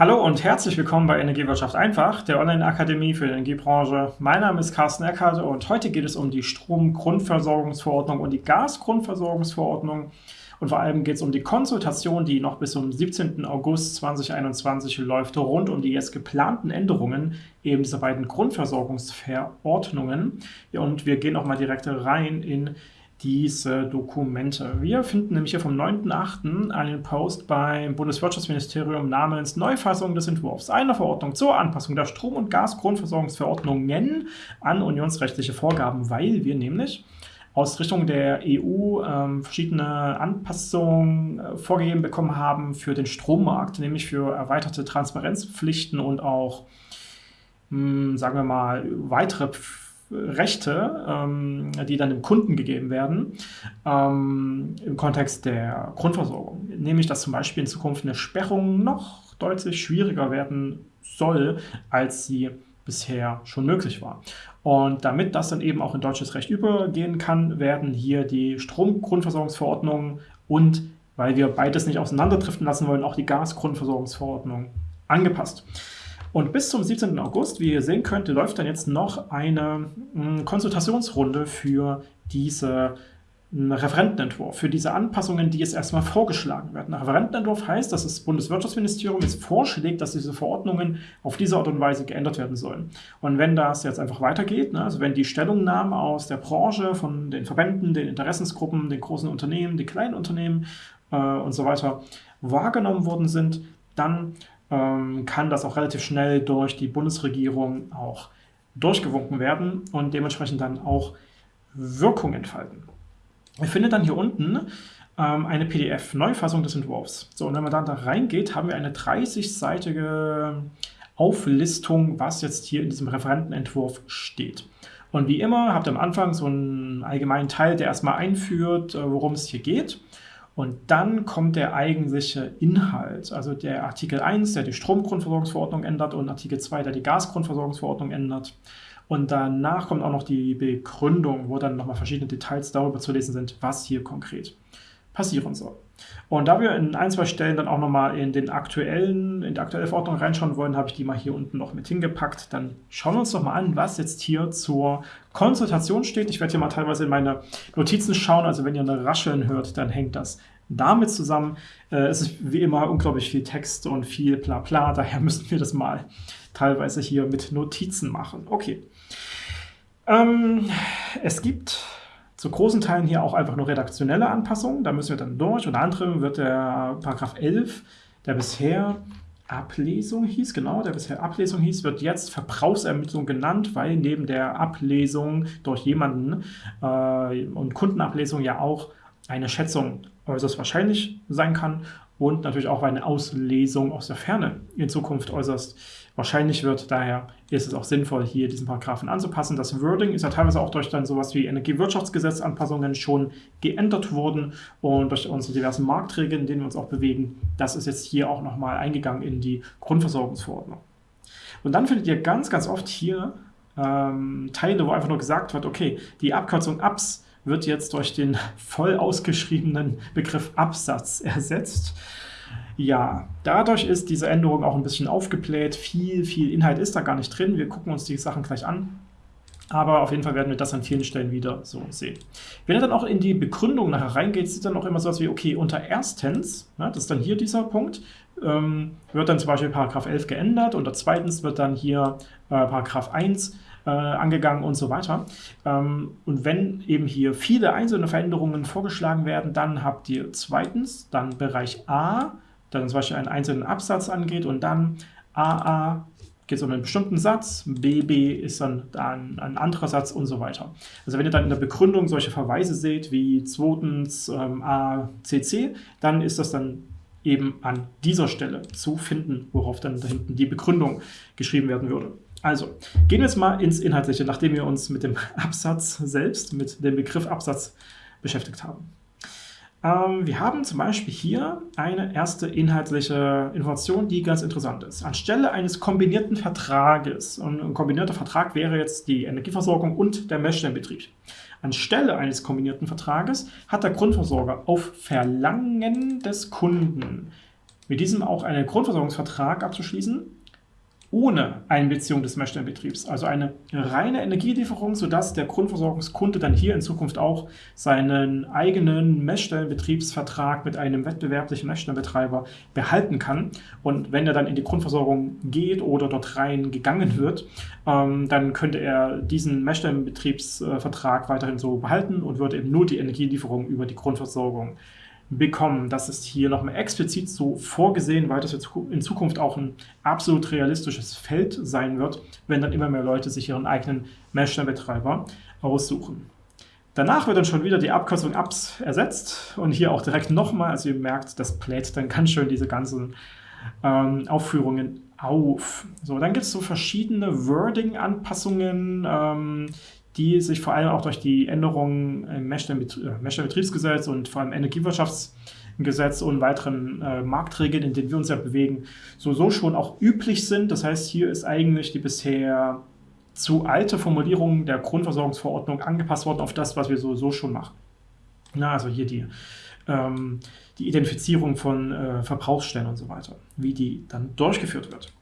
Hallo und herzlich willkommen bei Energiewirtschaft einfach, der Online-Akademie für die Energiebranche. Mein Name ist Carsten Eckhardt und heute geht es um die Stromgrundversorgungsverordnung und die Gasgrundversorgungsverordnung. Und vor allem geht es um die Konsultation, die noch bis zum 17. August 2021 läuft, rund um die jetzt geplanten Änderungen eben dieser beiden Grundversorgungsverordnungen. Und wir gehen auch mal direkt rein in diese Dokumente. Wir finden nämlich hier vom 9.8. einen Post beim Bundeswirtschaftsministerium namens Neufassung des Entwurfs einer Verordnung zur Anpassung der Strom- und Gasgrundversorgungsverordnungen an unionsrechtliche Vorgaben, weil wir nämlich aus Richtung der EU ähm, verschiedene Anpassungen äh, vorgegeben bekommen haben für den Strommarkt, nämlich für erweiterte Transparenzpflichten und auch, mh, hm, sagen wir mal, weitere Rechte, ähm, die dann dem Kunden gegeben werden, ähm, im Kontext der Grundversorgung. Nämlich, dass zum Beispiel in Zukunft eine Sperrung noch deutlich schwieriger werden soll, als sie bisher schon möglich war. Und damit das dann eben auch in deutsches Recht übergehen kann, werden hier die Stromgrundversorgungsverordnung und, weil wir beides nicht auseinanderdriften lassen wollen, auch die Gasgrundversorgungsverordnung angepasst. Und bis zum 17. August, wie ihr sehen könnt, läuft dann jetzt noch eine hm, Konsultationsrunde für diese hm, Referentenentwurf, für diese Anpassungen, die jetzt erstmal vorgeschlagen werden. Ein Referentenentwurf heißt, dass das Bundeswirtschaftsministerium jetzt vorschlägt, dass diese Verordnungen auf diese Art und Weise geändert werden sollen. Und wenn das jetzt einfach weitergeht, ne, also wenn die Stellungnahmen aus der Branche, von den Verbänden, den Interessensgruppen, den großen Unternehmen, den kleinen Unternehmen äh, und so weiter wahrgenommen worden sind, dann ähm, kann das auch relativ schnell durch die Bundesregierung auch durchgewunken werden und dementsprechend dann auch Wirkung entfalten. Ihr findet dann hier unten ähm, eine PDF-Neufassung des Entwurfs. So, und wenn man dann da reingeht, haben wir eine 30-seitige Auflistung, was jetzt hier in diesem Referentenentwurf steht. Und wie immer habt ihr am Anfang so einen allgemeinen Teil, der erstmal einführt, äh, worum es hier geht. Und dann kommt der eigentliche Inhalt, also der Artikel 1, der die Stromgrundversorgungsverordnung ändert und Artikel 2, der die Gasgrundversorgungsverordnung ändert. Und danach kommt auch noch die Begründung, wo dann nochmal verschiedene Details darüber zu lesen sind, was hier konkret passieren soll. Und da wir in ein, zwei Stellen dann auch nochmal in den aktuellen, in die aktuelle Verordnung reinschauen wollen, habe ich die mal hier unten noch mit hingepackt. Dann schauen wir uns doch mal an, was jetzt hier zur Konsultation steht. Ich werde hier mal teilweise in meine Notizen schauen, also wenn ihr eine Rascheln hört, dann hängt das damit zusammen. Äh, es ist wie immer unglaublich viel Text und viel bla bla, daher müssen wir das mal teilweise hier mit Notizen machen. Okay. Ähm, es gibt zu großen Teilen hier auch einfach nur redaktionelle Anpassungen. Da müssen wir dann durch. Unter anderem wird der Paragraph 11, der bisher Ablesung hieß, genau, der bisher Ablesung hieß, wird jetzt Verbrauchsermittlung genannt, weil neben der Ablesung durch jemanden äh, und Kundenablesung ja auch eine Schätzung äußerst wahrscheinlich sein kann und natürlich auch eine Auslesung aus der Ferne in Zukunft äußerst wahrscheinlich wird. Daher ist es auch sinnvoll, hier diesen Paragraphen anzupassen. Das Wording ist ja teilweise auch durch dann sowas wie Energiewirtschaftsgesetzanpassungen schon geändert worden und durch unsere diversen Marktregeln, in denen wir uns auch bewegen. Das ist jetzt hier auch nochmal eingegangen in die Grundversorgungsverordnung. Und dann findet ihr ganz, ganz oft hier ähm, Teile, wo einfach nur gesagt wird, okay, die Abkürzung ABS wird jetzt durch den voll ausgeschriebenen Begriff Absatz ersetzt. Ja, dadurch ist diese Änderung auch ein bisschen aufgebläht. Viel, viel Inhalt ist da gar nicht drin. Wir gucken uns die Sachen gleich an. Aber auf jeden Fall werden wir das an vielen Stellen wieder so sehen. Wenn ihr dann auch in die Begründung nachher reingeht, sieht dann auch immer so was wie, okay, unter erstens, ja, das ist dann hier dieser Punkt, ähm, wird dann zum Beispiel Paragraph 11 geändert. Unter zweitens wird dann hier äh, Paragraph 1 äh, angegangen und so weiter. Ähm, und wenn eben hier viele einzelne Veränderungen vorgeschlagen werden, dann habt ihr zweitens dann Bereich A, dann zum Beispiel einen einzelnen Absatz angeht und dann AA geht es um einen bestimmten Satz, BB ist dann ein, ein, anderer Satz und so weiter. Also wenn ihr dann in der Begründung solche Verweise seht, wie zweitens ähm, ACC, dann ist das dann eben an dieser Stelle zu finden, worauf dann da hinten die Begründung geschrieben werden würde. Also, gehen wir jetzt mal ins Inhaltliche, nachdem wir uns mit dem Absatz selbst, mit dem Begriff Absatz beschäftigt haben. Ähm, wir haben zum Beispiel hier eine erste inhaltliche Information, die ganz interessant ist. Anstelle eines kombinierten Vertrages, und ein kombinierter Vertrag wäre jetzt die Energieversorgung und der Messstellenbetrieb. Anstelle eines kombinierten Vertrages hat der Grundversorger auf Verlangen des Kunden mit diesem auch einen Grundversorgungsvertrag abzuschließen, ohne Einbeziehung des Messstellenbetriebs, also eine reine Energielieferung, sodass der Grundversorgungskunde dann hier in Zukunft auch seinen eigenen Messstellenbetriebsvertrag mit einem wettbewerblichen Messstellenbetreiber behalten kann. Und wenn er dann in die Grundversorgung geht oder dort rein gegangen wird, ähm, dann könnte er diesen Messstellenbetriebsvertrag weiterhin so behalten und würde eben nur die Energielieferung über die Grundversorgung bekommen. Das ist hier nochmal explizit so vorgesehen, weil das in Zukunft auch ein absolut realistisches Feld sein wird, wenn dann immer mehr Leute sich ihren eigenen Meshner-Betreiber aussuchen. Danach wird dann schon wieder die Abkürzung APS ersetzt und hier auch direkt nochmal, also ihr merkt, das bläht dann ganz schön diese ganzen ähm, Aufführungen auf. So, dann gibt es so verschiedene Wording-Anpassungen, ähm, die sich vor allem auch durch die Änderungen im Meshler-Betriebsgesetz und vor allem Energiewirtschaftsgesetz und weiteren äh, Marktregeln, in denen wir uns ja bewegen, so, so schon auch üblich sind. Das heißt, hier ist eigentlich die bisher zu alte Formulierung der Grundversorgungsverordnung angepasst worden auf das, was wir sowieso schon machen. Na, also hier die, ähm, die Identifizierung von äh, Verbrauchsstellen und so weiter, wie die dann durchgeführt wird.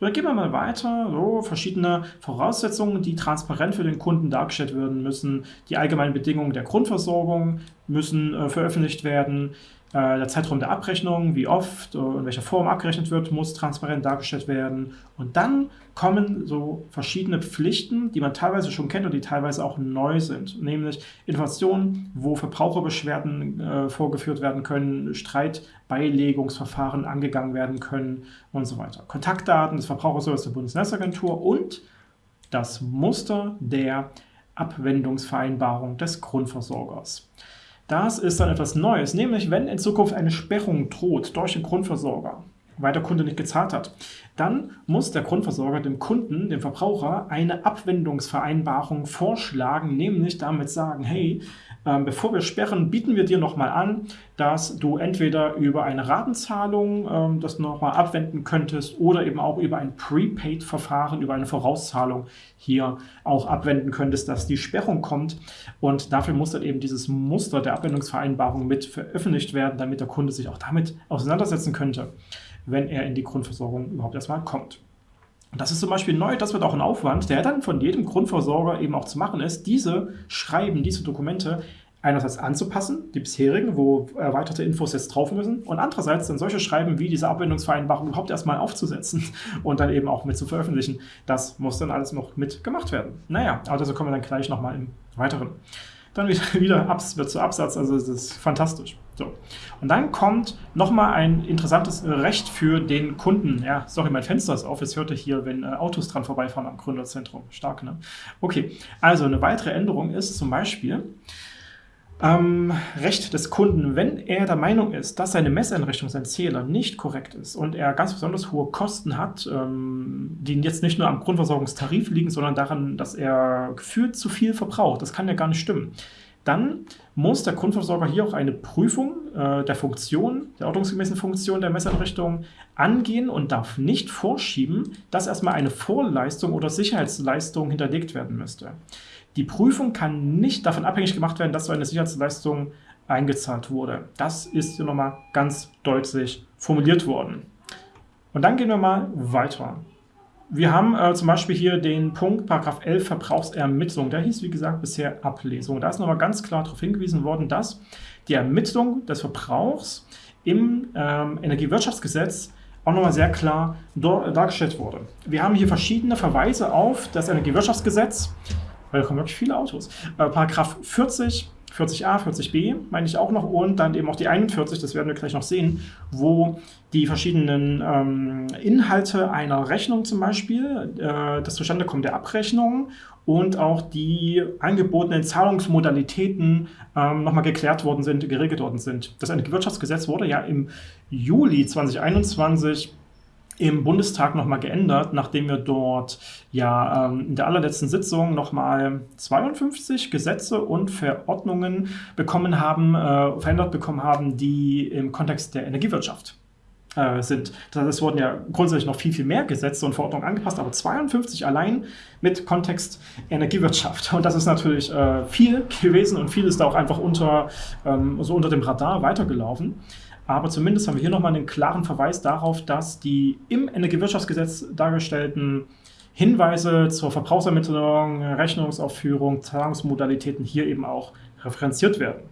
Dann gehen wir mal weiter. So, verschiedene Voraussetzungen, die transparent für den Kunden dargestellt werden müssen. Die allgemeinen Bedingungen der Grundversorgung müssen äh, veröffentlicht werden. Äh, der Zeitraum der Abrechnung, wie oft, und in welcher Form abgerechnet wird, muss transparent dargestellt werden. Und dann kommen so verschiedene Pflichten, die man teilweise schon kennt und die teilweise auch neu sind. Nämlich Informationen, wo Verbraucherbeschwerden äh, vorgeführt werden können, Streitbeilegungsverfahren angegangen werden können und so weiter. Kontaktdaten des Verbraucherservice der Bundesnetzagentur und das Muster der Abwendungsvereinbarung des Grundversorgers. Das ist dann etwas Neues, nämlich wenn in Zukunft eine Sperrung droht durch den Grundversorger, weil der Kunde nicht gezahlt hat, dann muss der Grundversorger dem Kunden, dem Verbraucher, eine Abwendungsvereinbarung vorschlagen, nämlich damit sagen, hey, ähm, bevor wir sperren, bieten wir dir nochmal an, dass du entweder über eine Ratenzahlung ähm, das nochmal abwenden könntest oder eben auch über ein Prepaid-Verfahren, über eine Vorauszahlung hier auch abwenden könntest, dass die Sperrung kommt. Und dafür muss dann eben dieses Muster der Abwendungsvereinbarung mit veröffentlicht werden, damit der Kunde sich auch damit auseinandersetzen könnte, wenn er in die Grundversorgung überhaupt erstmal kommt. Und das ist zum Beispiel neu, das wird auch ein Aufwand, der dann von jedem Grundversorger eben auch zu machen ist, diese Schreiben, diese Dokumente einerseits anzupassen, die bisherigen, wo erweiterte Infos jetzt drauf müssen, und andererseits dann solche Schreiben wie diese Abwendungsvereinbarung überhaupt erstmal aufzusetzen und dann eben auch mit zu veröffentlichen. Das muss dann alles noch mit gemacht werden. Naja, aber dazu kommen wir dann gleich nochmal im Weiteren. Dann wieder, wieder Abs wird zu Absatz, also das ist fantastisch. So. Und dann kommt nochmal ein interessantes Recht für den Kunden. Ja, sorry, mein Fenster ist auf. Jetzt hört ihr hier, wenn äh, Autos dran vorbeifahren am Gründerzentrum. Stark, ne? Okay, also eine weitere Änderung ist zum Beispiel, ähm, Recht des Kunden, wenn er der Meinung ist, dass seine Messeinrichtung, sein Zähler nicht korrekt ist und er ganz besonders hohe Kosten hat, ähm, die jetzt nicht nur am Grundversorgungstarif liegen, sondern daran, dass er gefühlt zu viel verbraucht, das kann ja gar nicht stimmen, dann muss der Grundversorger hier auch eine Prüfung äh, der Funktion, der ordnungsgemäßen Funktion der Messeinrichtung angehen und darf nicht vorschieben, dass erstmal eine Vorleistung oder Sicherheitsleistung hinterlegt werden müsste. Die Prüfung kann nicht davon abhängig gemacht werden, dass so eine Sicherheitsleistung eingezahlt wurde. Das ist hier nochmal ganz deutlich formuliert worden. Und dann gehen wir mal weiter. Wir haben äh, zum Beispiel hier den Punkt Paragraph 11 Verbrauchsermittlung. Der hieß, wie gesagt, bisher Ablesung. Da ist nochmal ganz klar darauf hingewiesen worden, dass die Ermittlung des Verbrauchs im ähm, Energiewirtschaftsgesetz auch nochmal sehr klar dargestellt wurde. Wir haben hier verschiedene Verweise auf das Energiewirtschaftsgesetz, weil da kommen wirklich viele Autos. Äh, Paragraph 40, 40a, 40b meine ich auch noch und dann eben auch die 41, das werden wir gleich noch sehen, wo die verschiedenen ähm, Inhalte einer Rechnung zum Beispiel, äh, das Zustandekommen der Abrechnung und auch die angebotenen Zahlungsmodalitäten ähm, nochmal geklärt worden sind, geregelt worden sind. Das Energiewirtschaftsgesetz wurde ja im Juli 2021 im Bundestag nochmal geändert, nachdem wir dort ja ähm, in der allerletzten Sitzung nochmal 52 Gesetze und Verordnungen bekommen haben, äh, verändert bekommen haben, die im Kontext der Energiewirtschaft äh, sind. Das es wurden ja grundsätzlich noch viel, viel mehr Gesetze und Verordnungen angepasst, aber 52 allein mit Kontext Energiewirtschaft. Und das ist natürlich äh, viel gewesen und viel ist da auch einfach unter, ähm, so unter dem Radar weitergelaufen. aber zumindest haben wir hier nochmal einen klaren Verweis darauf, dass die im Energiewirtschaftsgesetz dargestellten Hinweise zur Verbrauchsermittlung, Rechnungsaufführung, Zahlungsmodalitäten hier eben auch referenziert werden.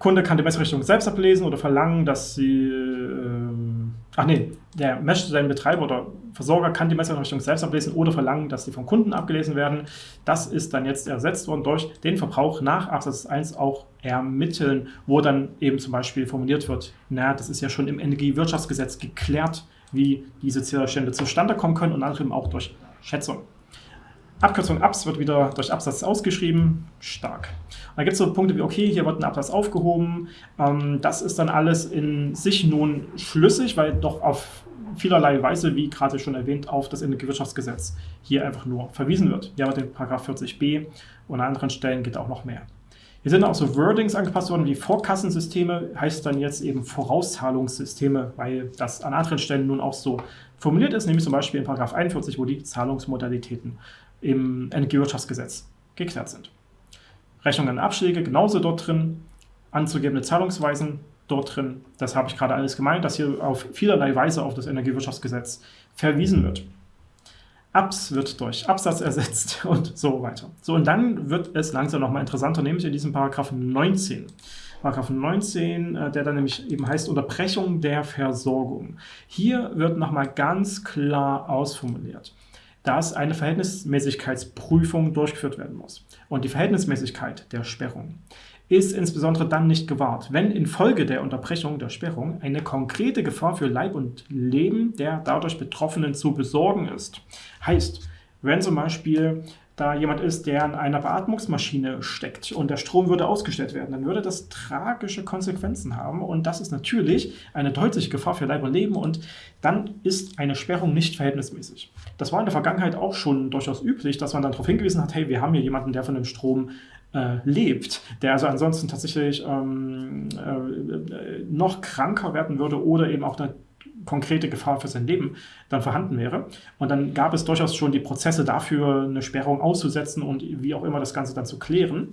Kunde kann die Messrichtung selbst ablesen oder verlangen, dass sie, ähm, ach nee, der Messstellenbetreiber oder Versorger kann die Messrichtung selbst ablesen oder verlangen, dass die vom Kunden abgelesen werden. Das ist dann jetzt ersetzt worden durch den Verbrauch nach Absatz 1 auch ermitteln, wo dann eben zum Beispiel formuliert wird, na, das ist ja schon im Energiewirtschaftsgesetz geklärt, wie diese Zählerstände zustande kommen können und anderem auch durch Schätzung. Abkürzung ABS wird wieder durch Absatz ausgeschrieben. Stark. Und dann gibt es so Punkte wie, okay, hier wird ein Absatz aufgehoben. Ähm, das ist dann alles in sich nun schlüssig, weil doch auf vielerlei Weise, wie gerade schon erwähnt, auf das Energiewirtschaftsgesetz hier einfach nur verwiesen wird. Hier haben wir den Paragraph 40b und an anderen Stellen geht auch noch mehr. Hier sind auch so Wordings angepasst worden, wie Vorkassensysteme, heißt dann jetzt eben Vorauszahlungssysteme, weil das an anderen Stellen nun auch so formuliert ist, nämlich zum Beispiel in Paragraph 41, wo die Zahlungsmodalitäten im Energiewirtschaftsgesetz geklärt sind. Rechnungen und Abschläge genauso dort drin, anzugebende Zahlungsweisen dort drin. Das habe ich gerade alles gemeint, dass hier auf vielerlei Weise auf das Energiewirtschaftsgesetz verwiesen wird. Abs wird durch Absatz ersetzt und so weiter. So, und dann wird es langsam nochmal interessanter, nämlich in diesem Paragraph 19. Paragraph 19, äh, der dann nämlich eben heißt Unterbrechung der Versorgung. Hier wird nochmal ganz klar ausformuliert, dass eine Verhältnismäßigkeitsprüfung durchgeführt werden muss. Und die Verhältnismäßigkeit der Sperrung ist insbesondere dann nicht gewahrt, wenn infolge der Unterbrechung der Sperrung eine konkrete Gefahr für Leib und Leben der dadurch Betroffenen zu besorgen ist. Heißt, wenn zum Beispiel da jemand ist, der in einer Beatmungsmaschine steckt und der Strom würde ausgestellt werden, dann würde das tragische Konsequenzen haben und das ist natürlich eine deutliche Gefahr für Leib und Leben und dann ist eine Sperrung nicht verhältnismäßig. Das war in der Vergangenheit auch schon durchaus üblich, dass man dann darauf hingewiesen hat, hey, wir haben hier jemanden, der von dem Strom äh, lebt, der also ansonsten tatsächlich ähm, äh, noch kranker werden würde oder eben auch eine konkrete Gefahr für sein Leben dann vorhanden wäre. Und dann gab es durchaus schon die Prozesse dafür, eine Sperrung auszusetzen und wie auch immer das Ganze dann zu klären.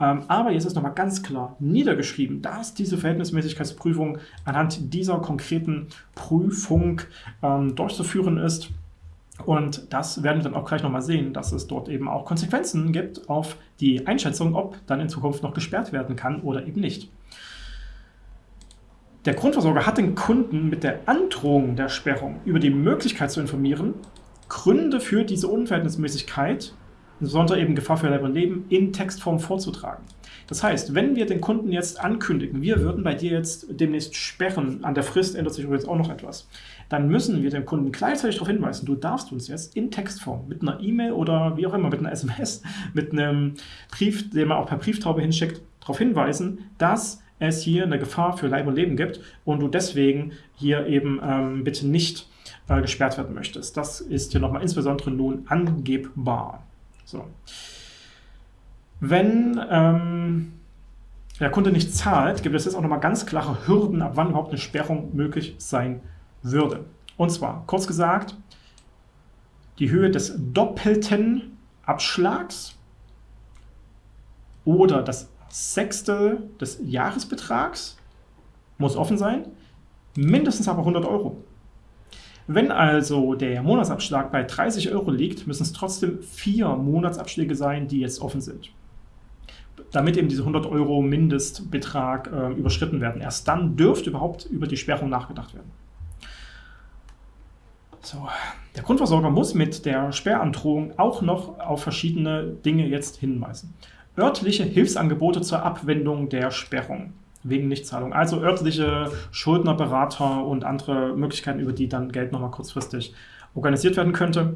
Ähm, aber jetzt ist nochmal ganz klar niedergeschrieben, dass diese Verhältnismäßigkeitsprüfung anhand dieser konkreten Prüfung ähm, durchzuführen ist. Und das werden wir dann auch gleich nochmal sehen, dass es dort eben auch Konsequenzen gibt auf die Einschätzung, ob dann in Zukunft noch gesperrt werden kann oder eben nicht. Der Grundversorger hat den Kunden mit der Androhung der Sperrung über die Möglichkeit zu informieren, Gründe für diese Unverhältnismäßigkeit, insbesondere eben Gefahr für Leib und Leben, in Textform vorzutragen. Das heißt, wenn wir den Kunden jetzt ankündigen, wir würden bei dir jetzt demnächst sperren, an der Frist ändert sich übrigens auch noch etwas, dann müssen wir den Kunden gleichzeitig darauf hinweisen, du darfst uns jetzt in Textform mit einer E-Mail oder wie auch immer, mit einer SMS, mit einem Brief, den man auch per Brieftaube hinschickt, darauf hinweisen, dass es hier eine Gefahr für Leib und Leben gibt und du deswegen hier eben ähm, bitte nicht äh, gesperrt werden möchtest. Das ist hier nochmal insbesondere nun angebbar. So. Wenn ähm, der Kunde nicht zahlt, gibt es jetzt auch nochmal ganz klare Hürden, ab wann überhaupt eine Sperrung möglich sein würde. Und zwar, kurz gesagt, die Höhe des doppelten Abschlags oder das Sechstel des Jahresbetrags muss offen sein, mindestens aber 100 Euro. Wenn also der Monatsabschlag bei 30 Euro liegt, müssen es trotzdem vier Monatsabschläge sein, die jetzt offen sind. Damit eben diese 100 Euro Mindestbetrag äh, überschritten werden. Erst dann dürfte überhaupt über die Sperrung nachgedacht werden. So. Der Grundversorger muss mit der Sperrandrohung auch noch auf verschiedene Dinge jetzt hinweisen. Örtliche Hilfsangebote zur Abwendung der Sperrung wegen Nichtzahlung. Also örtliche Schuldnerberater und andere Möglichkeiten, über die dann Geld nochmal kurzfristig organisiert werden könnte.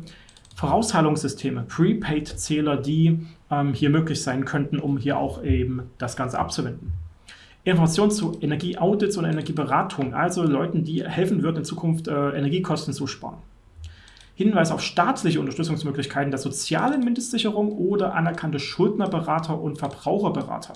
Vorauszahlungssysteme, Prepaid-Zähler, die ähm, hier möglich sein könnten, um hier auch eben das Ganze abzuwenden. Informationen zu Energieaudits und Energieberatung, also Leuten, die helfen würden, in Zukunft äh, Energiekosten zu sparen. Hinweis auf staatliche Unterstützungsmöglichkeiten der sozialen Mindestsicherung oder anerkannte Schuldnerberater und Verbraucherberater.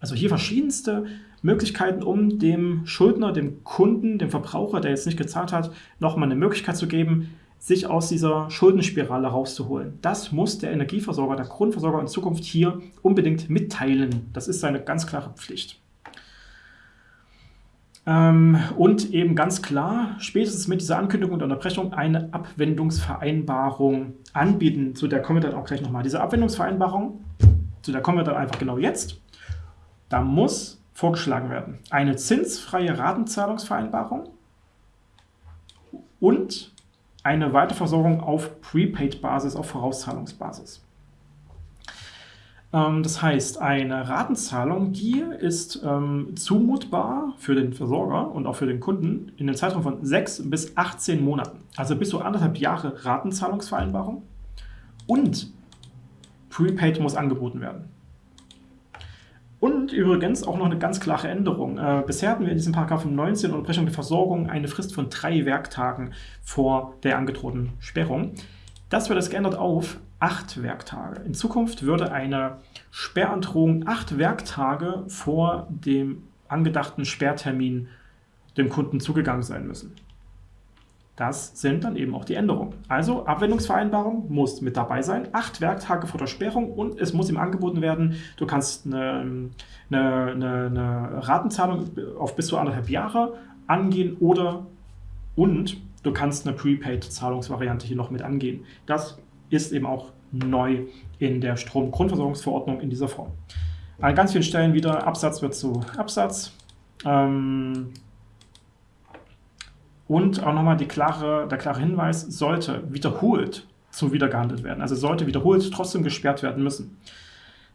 Also hier verschiedenste Möglichkeiten, um dem Schuldner, dem Kunden, dem Verbraucher, der jetzt nicht gezahlt hat, nochmal eine Möglichkeit zu geben, sich aus dieser Schuldenspirale rauszuholen. Das muss der Energieversorger, der Grundversorger in Zukunft hier unbedingt mitteilen. Das ist seine ganz klare Pflicht. Ähm, und eben ganz klar, spätestens mit dieser Ankündigung und Unterbrechung eine Abwendungsvereinbarung anbieten. Zu der kommen wir dann auch gleich nochmal. Diese Abwendungsvereinbarung, zu der kommen wir dann einfach genau jetzt. Da muss vorgeschlagen werden eine zinsfreie Ratenzahlungsvereinbarung und eine Weiterversorgung auf Prepaid-Basis, auf Vorauszahlungsbasis. Ähm, das heißt, eine Ratenzahlung, die ist ähm, zumutbar für den Versorger und auch für den Kunden in den Zeitraum von 6 bis 18 Monaten. Also bis zu anderthalb Jahre Ratenzahlungsvereinbarung und Prepaid muss angeboten werden. Und übrigens auch noch eine ganz klare Änderung. Äh, bisher hatten wir in diesem Paragraphen 19 Unterbrechung der Versorgung eine Frist von drei Werktagen vor der angedrohten Sperrung. Das wird jetzt geändert auf acht Werktage. In Zukunft würde eine Sperrandrohung acht Werktage vor dem angedachten Sperrtermin dem Kunden zugegangen sein müssen. Das sind dann eben auch die Änderungen. Also Abwendungsvereinbarung muss mit dabei sein, acht Werktage vor der Sperrung und es muss ihm angeboten werden, du kannst eine, eine, eine, eine Ratenzahlung auf bis zu anderthalb Jahre angehen oder und du kannst eine Prepaid-Zahlungsvariante hier noch mit angehen. Das ist eben auch neu in der Stromgrundversorgungsverordnung in dieser Form. An ganz vielen Stellen wieder Absatz wird zu Absatz. Ähm, und auch nochmal klare, der klare Hinweis, sollte wiederholt zum Wiedergehandelt werden, also sollte wiederholt trotzdem gesperrt werden müssen,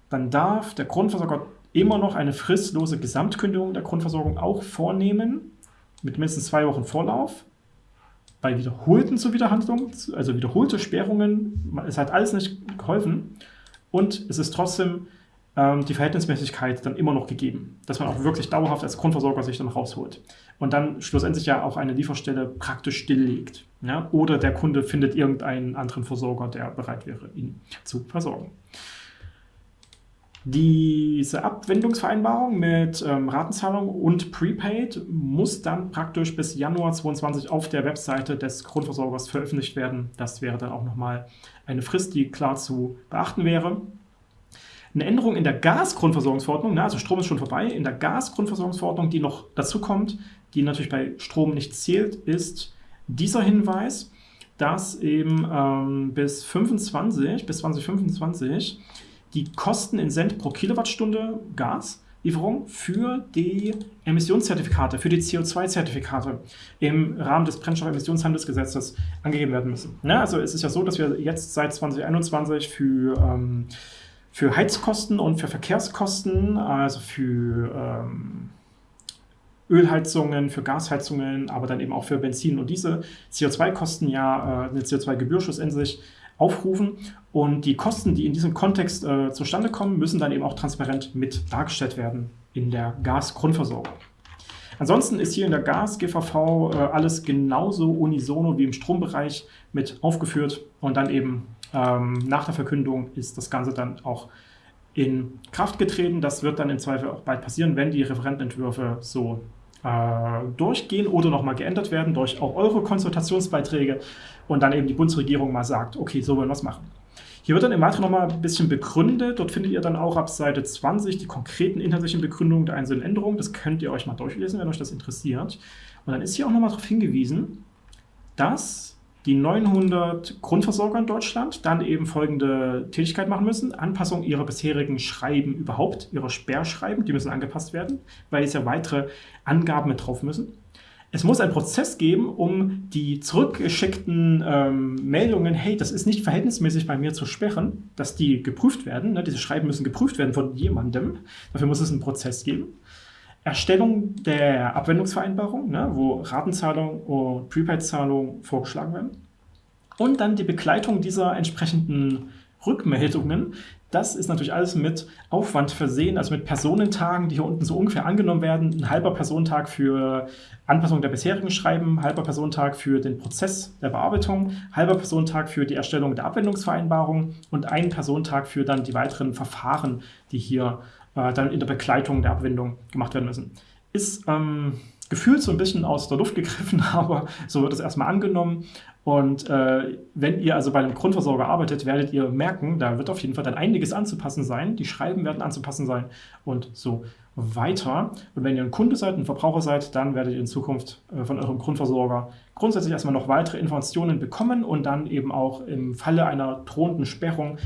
dann darf der Grundversorger immer noch eine fristlose Gesamtkündigung der Grundversorgung auch vornehmen, mit mindestens zwei Wochen Vorlauf. Bei wiederholten Zuwiederhandlungen, also wiederholte Sperrungen, es hat alles nicht geholfen und es ist trotzdem ähm, die Verhältnismäßigkeit dann immer noch gegeben, dass man auch wirklich dauerhaft als Grundversorger sich dann rausholt und dann schlussendlich ja auch eine Lieferstelle praktisch stilllegt. Ja? Oder der Kunde findet irgendeinen anderen Versorger, der bereit wäre, ihn zu versorgen. Diese Abwendungsvereinbarung mit ähm, Ratenzahlung und Prepaid muss dann praktisch bis Januar 2022 auf der Webseite des Grundversorgers veröffentlicht werden. Das wäre dann auch nochmal eine Frist, die klar zu beachten wäre. Eine Änderung in der Gasgrundversorgungsverordnung, also Strom ist schon vorbei, in der Gasgrundversorgungsverordnung, die noch dazu kommt, die natürlich bei Strom nicht zählt, ist dieser Hinweis, dass eben ähm, bis 25, bis 2025 die Kosten in Cent pro Kilowattstunde Gaslieferung für die Emissionszertifikate, für die CO2-Zertifikate im Rahmen des Brennstoffemissionshandelsgesetzes angegeben werden müssen. Ja, also es ist ja so, dass wir jetzt seit 2021 für ähm, für Heizkosten und für Verkehrskosten, also für ähm, Ölheizungen, für Gasheizungen, aber dann eben auch für Benzin und Diesel, CO2-Kosten ja äh, eine CO2-Gebührschuss in sich aufrufen. Und die Kosten, die in diesem Kontext äh, zustande kommen, müssen dann eben auch transparent mit dargestellt werden in der Gasgrundversorgung. Ansonsten ist hier in der Gas-GVV äh, alles genauso unisono wie im Strombereich mit aufgeführt und dann eben ähm, nach der Verkündung ist das Ganze dann auch in Kraft getreten. Das wird dann im Zweifel auch bald passieren, wenn die Referentenentwürfe so durchgehen oder nochmal geändert werden durch auch eure Konsultationsbeiträge und dann eben die Bundesregierung mal sagt, okay, so wollen wir es machen. Hier wird dann im Weiteren nochmal ein bisschen begründet. Dort findet ihr dann auch ab Seite 20 die konkreten inhaltlichen Begründungen der einzelnen Änderungen. Das könnt ihr euch mal durchlesen, wenn euch das interessiert. Und dann ist hier auch nochmal darauf hingewiesen, dass die 900 Grundversorger in Deutschland dann eben folgende Tätigkeit machen müssen. Anpassung ihrer bisherigen Schreiben überhaupt, ihrer Sperrschreiben, die müssen angepasst werden, weil es ja weitere Angaben mit drauf müssen. Es muss einen Prozess geben, um die zurückgeschickten ähm, Meldungen, hey, das ist nicht verhältnismäßig bei mir zu sperren, dass die geprüft werden. Ne? Diese Schreiben müssen geprüft werden von jemandem. Dafür muss es einen Prozess geben. Erstellung der Abwendungsvereinbarung, ne, wo Ratenzahlung und Prepaid-Zahlung vorgeschlagen werden. Und dann die Begleitung dieser entsprechenden Rückmeldungen. Das ist natürlich alles mit Aufwand versehen, also mit Personentagen, die hier unten so ungefähr angenommen werden. Ein halber Personentag für Anpassung der bisherigen Schreiben, halber Personentag für den Prozess der Bearbeitung, halber Personentag für die Erstellung der Abwendungsvereinbarung und ein Personentag für dann die weiteren Verfahren, die hier äh, dann in der Begleitung der Abwendung gemacht werden müssen. Ist ähm, gefühlt so ein bisschen aus der Luft gegriffen, aber so wird es erstmal angenommen. Und äh, wenn ihr also bei einem Grundversorger arbeitet, werdet ihr merken, da wird auf jeden Fall dann einiges anzupassen sein. Die Schreiben werden anzupassen sein und so weiter. Und wenn ihr ein Kunde seid, ein Verbraucher seid, dann werdet ihr in Zukunft äh, von eurem Grundversorger grundsätzlich erstmal noch weitere Informationen bekommen und dann eben auch im Falle einer drohenden Sperrung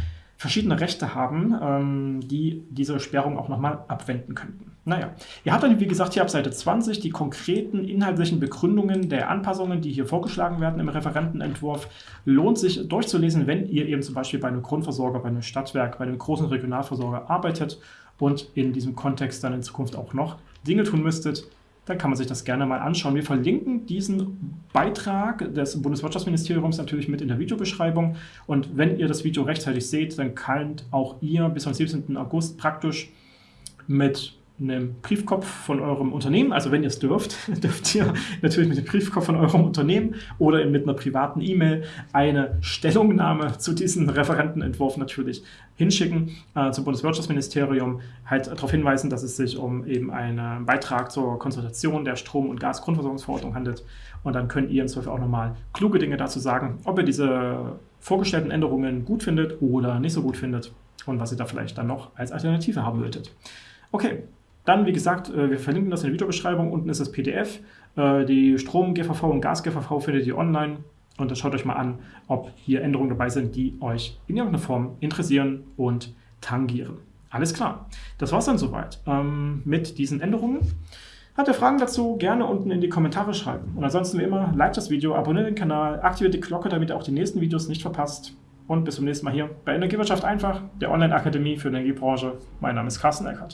verschiedene Rechte haben, ähm, die diese Sperrung auch nochmal abwenden könnten. Naja, ihr habt dann, wie gesagt, hier ab Seite 20 die konkreten inhaltlichen Begründungen der Anpassungen, die hier vorgeschlagen werden im Referentenentwurf. Lohnt sich durchzulesen, wenn ihr eben zum Beispiel bei einem Grundversorger, bei einem Stadtwerk, bei einem großen Regionalversorger arbeitet und in diesem Kontext dann in Zukunft auch noch Dinge tun müsstet, dann kann man sich das gerne mal anschauen. Wir verlinken diesen Beitrag des Bundeswirtschaftsministeriums natürlich mit in der Videobeschreibung. Und wenn ihr das Video rechtzeitig seht, dann könnt auch ihr bis zum 17. August praktisch mit einem Briefkopf von eurem Unternehmen, also wenn ihr es dürft, dürft ihr natürlich mit dem Briefkopf von eurem Unternehmen oder mit einer privaten E-Mail eine Stellungnahme zu diesem Referentenentwurf natürlich hinschicken äh, zum Bundeswirtschaftsministerium, halt darauf hinweisen, dass es sich um eben einen Beitrag zur Konsultation der Strom- und Gasgrundversorgungsverordnung handelt und dann könnt ihr im Zweifel auch nochmal kluge Dinge dazu sagen, ob ihr diese vorgestellten Änderungen gut findet oder nicht so gut findet und was ihr da vielleicht dann noch als Alternative haben wolltet. Okay, dann, wie gesagt, äh, wir verlinken das in der Videobeschreibung. Unten ist das PDF. Äh, die Strom-GVV und Gas-GVV findet ihr online. Und dann schaut euch mal an, ob hier Änderungen dabei sind, die euch in irgendeiner Form interessieren und tangieren. Alles klar. Das war es dann soweit ähm, mit diesen Änderungen. Habt ihr Fragen dazu? Gerne unten in die Kommentare schreiben. Und ansonsten wie immer, like das Video, abonniert den Kanal, aktiviert die Glocke, damit ihr auch die nächsten Videos nicht verpasst. Und bis zum nächsten Mal hier bei Energiewirtschaft einfach, der Online-Akademie für Energiebranche. Mein Name ist Carsten Eckert.